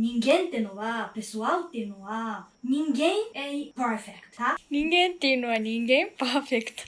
人間ってのは、pessoal っていうのは、人間 é perfect, tá? 人間っていうのは人間パーフェクト。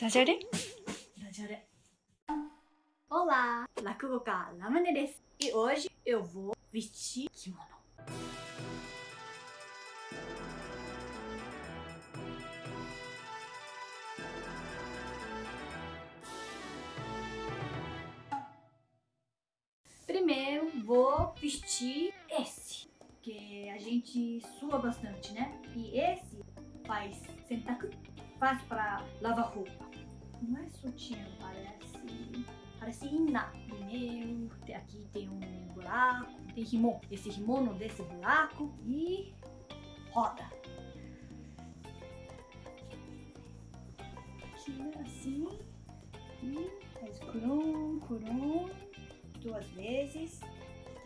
ダジャレ？ダジャレ。Olá, 落語家ラムネです。E hoje eu vou vestir kimono. Vou vestir esse, que a gente sua bastante, né? E esse faz sentaku, faz para lavar roupa. Não é sutiã, parece. Parece. Primeiro, tem- aqui tem um buraco, tem rimon. Esse rimono desse buraco e roda. Tira assim e faz curum, curum duas vezes.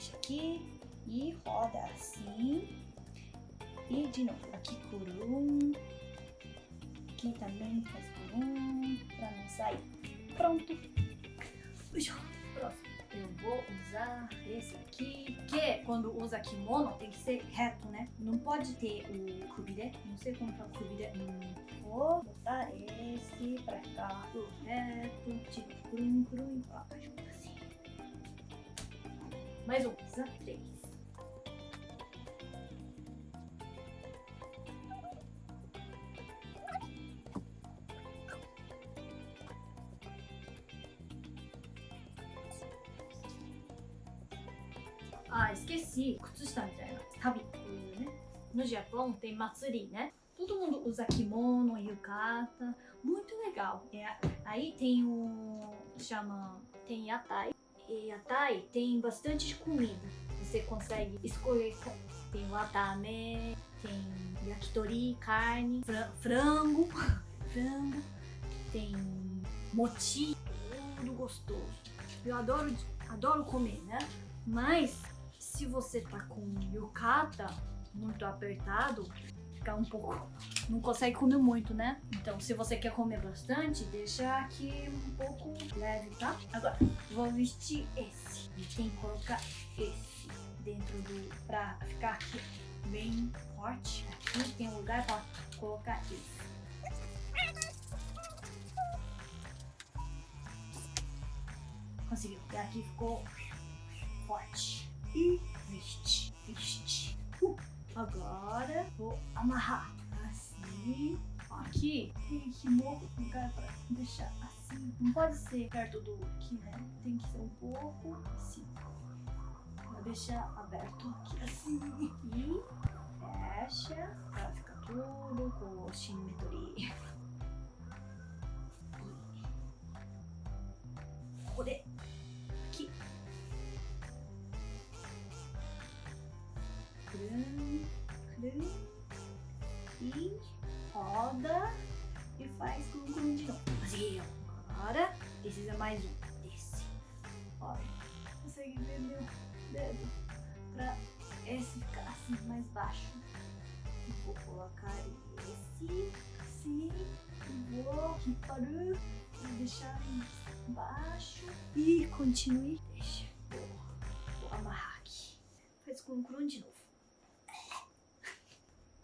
Deixa aqui e roda assim. E de novo, aqui curum. Aqui também faz curum pra não sair. Pronto. Puxa, próximo. Eu vou usar esse aqui, que quando usa kimono tem que ser reto, né? Não pode ter o kubide. Não sei como tá o kubide. Hum, vou botar esse pra cá, reto, tira o curum, curum e junto assim mais um, três. Ah, esqueci. Kutsushita Tabi. Né? né? No Japão tem matsuri, né? Todo mundo usa kimono, yukata. Muito legal. É, aí tem o... Chama... Tem yatai. E yatai tem bastante comida. Você consegue escolher. Tem watame, tem yakitori, carne, fra- frango. frango. Tem mochi. Tudo gostoso. Eu adoro, adoro comer, né? Mas se você tá com yukata muito apertado, fica um pouco. Não consegue comer muito, né? Então, se você quer comer bastante, deixa aqui um pouco leve, tá? Agora, vou vestir esse. E tem que colocar esse dentro do. pra ficar aqui bem forte. Aqui tem um lugar pra colocar esse. Conseguiu. E aqui ficou forte. E veste, veste. Uh, agora vou amarrar assim. Aqui tem que morro lugar pra deixar assim. Não pode ser perto do aqui, né? Tem que ser um pouco assim. Vou deixar aberto aqui assim. E fecha pra ficar tudo com o simetria. ここで e roda e faz com de novo. Agora precisa mais um. Desce. Olha. Consegue ver meu dedo pra esse ficar assim mais baixo. E vou colocar esse assim. E vou aqui para e deixar baixo. E continue. Deixa. Vou, vou amarrar aqui. Faz cúculo de novo.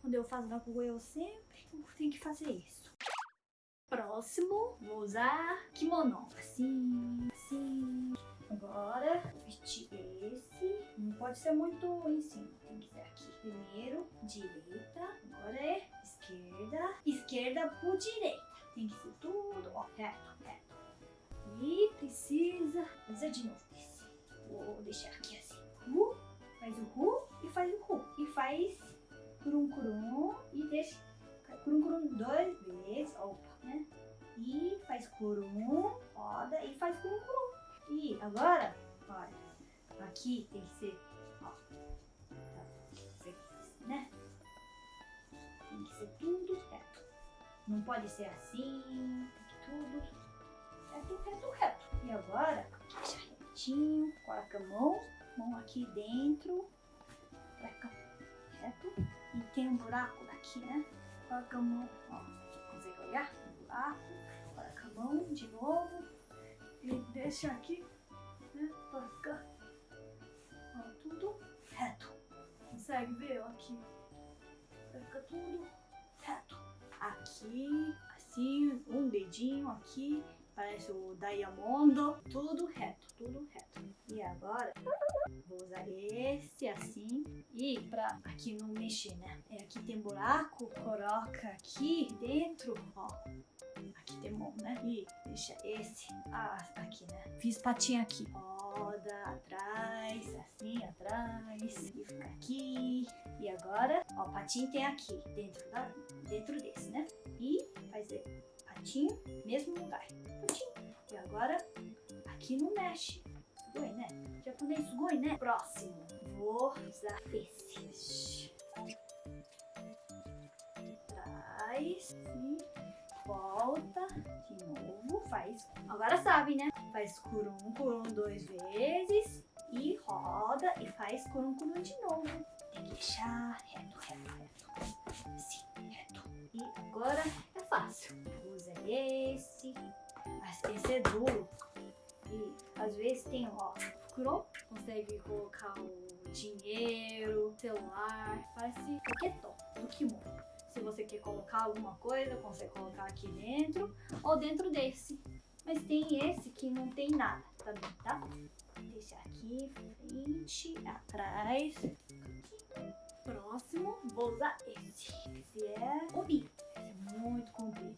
Quando eu faço na rua, eu sempre tenho que fazer isso. Próximo, vou usar kimono. Assim, assim. Agora, vestir esse. Não pode ser muito em cima, tem que ser aqui. Primeiro, direita. Agora é esquerda. Esquerda por direita. Tem que ser tudo, ó, reto, reto. E precisa fazer de novo agora, olha, aqui tem que ser, ó, né? Tem que ser tudo reto. Não pode ser assim, tudo reto, reto, reto. E agora, retinho, coloca a mão, mão aqui dentro, pra cá, reto. E tem um buraco daqui, né? Coloca a mão, ó, consegue olhar? Um buraco, coloca a mão de novo e deixa aqui, né? Pra ficar consegue ver, ó, aqui. Vai ficar tudo reto. Aqui, assim, um dedinho aqui, parece o Diamond. Tudo reto, tudo reto. E agora, vou usar esse assim. E pra aqui não mexer, né? É, aqui tem buraco, coloca aqui dentro, ó. Aqui tem mão, né? E deixa esse ah, aqui, né? Fiz patinha aqui. Atrás, assim, atrás. E fica aqui. E agora, ó, patinho tem aqui, dentro, da, dentro desse, né? E fazer patinho, mesmo lugar. Patinho. E agora, aqui não mexe. Sugoi, né? Japonês sugoi, né? Próximo. Vou usar esse. Atrás. E volta de novo, faz. Agora sabe, né? Faz curum, curum dois vezes e roda e faz curum, curum de novo. Tem que deixar reto, reto, reto. Assim, reto. E agora é fácil. Usa esse. Esse é duro. E às vezes tem, ó, curum, consegue colocar o dinheiro, celular, parece paquetó do kimono. Se você quer colocar alguma coisa, consegue colocar aqui dentro ou dentro desse. Mas tem esse que não tem nada também, tá? Deixa aqui, frente, atrás. Próximo, vou usar esse. Esse é o bi. Esse é muito comprido.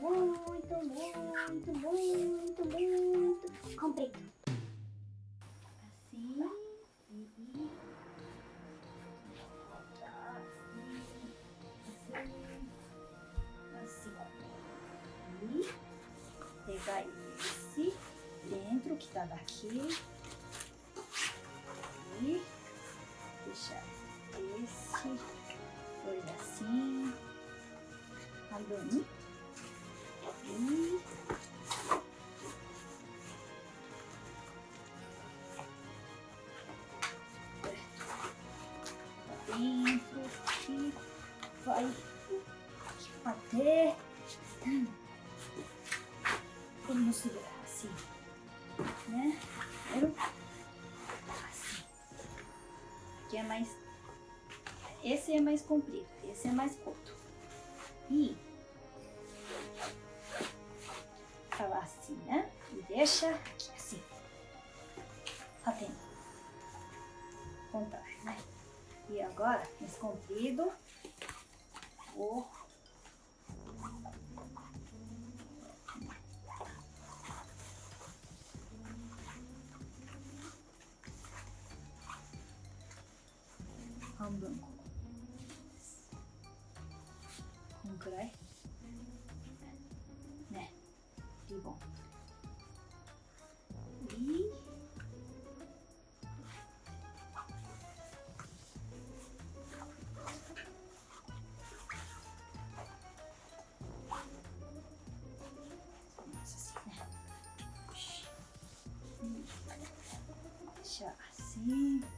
Muito, muito, muito, muito tá daqui e deixar esse dois assim, andando e dentro e vai até como segurar assim, né? Assim. Aqui é mais, esse é mais comprido, esse é mais curto. E falar assim, né? E deixa aqui assim, batendo, contar, né? E agora, esse comprido, vou 半分。ここんくらい？ね。リボン。いい？じゃあ、assim. assim,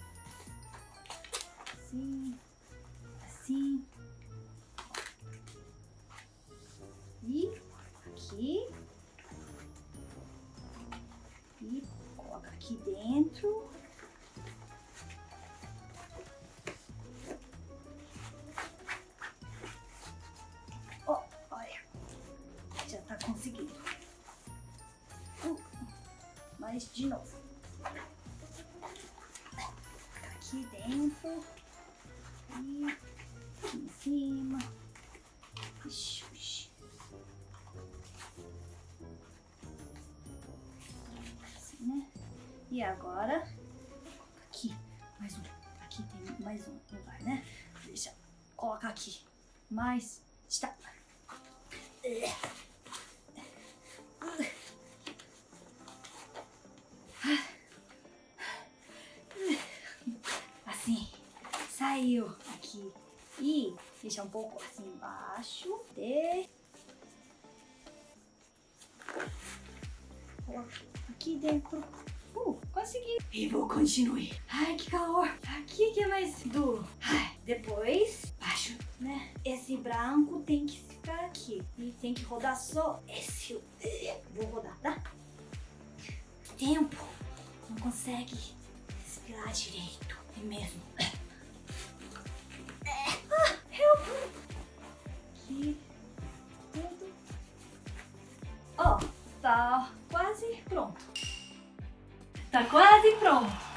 mas de novo. Aqui dentro. E aqui em cima. Ixi, ixi. Assim, né? E agora, aqui, mais um. Aqui tem mais um lugar, né? Deixa eu aqui. Mais. Está. Assim. Saiu aqui. E deixa um pouco assim embaixo. Coloca aqui dentro. Uh, consegui. E vou continuar. Ai, que calor. Aqui que é mais duro. Ai, depois, baixo, né? Esse branco tem que ficar aqui. E tem que rodar só esse. Vou rodar, tá? Tempo. Não consegue respirar direito. É mesmo.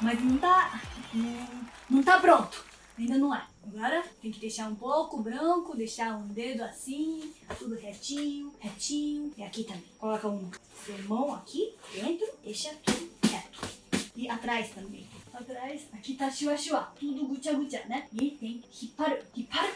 Mas não tá. Não, não tá pronto. Ainda não é. Agora tem que deixar um pouco branco, deixar um dedo assim, tudo retinho, retinho. E aqui também. Coloca um mão aqui dentro, deixa tudo reto. E atrás também. Atrás, aqui tá chua chua, tudo gutia, né? E tem hipparu, hipparu.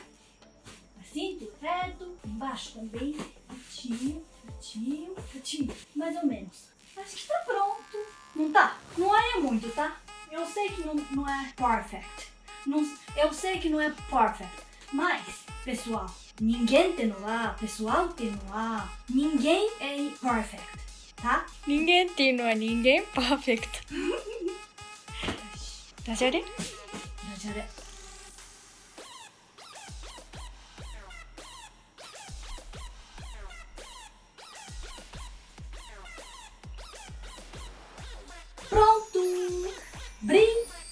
Assim, tudo reto. Embaixo também, retinho, retinho, retinho. Mais ou menos. Acho que tá pronto. Não tá? Não é muito, tá? Eu sei que não, não é perfect. Não, eu sei que não é perfect. Mas, pessoal, ninguém tem no ar, pessoal tem no ar, ninguém é perfect, tá? 人間っていうのは人間パーフェクト。ダジャレ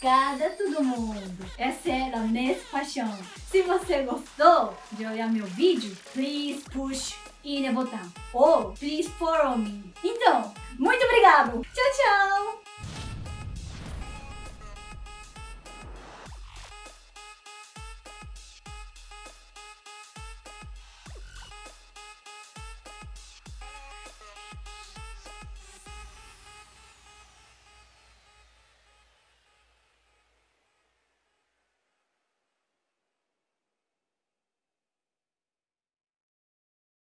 Obrigada todo mundo! Essa era a Nesse Paixão. Se você gostou de olhar meu vídeo, please push in the botão. Ou please follow me. Então, muito obrigado!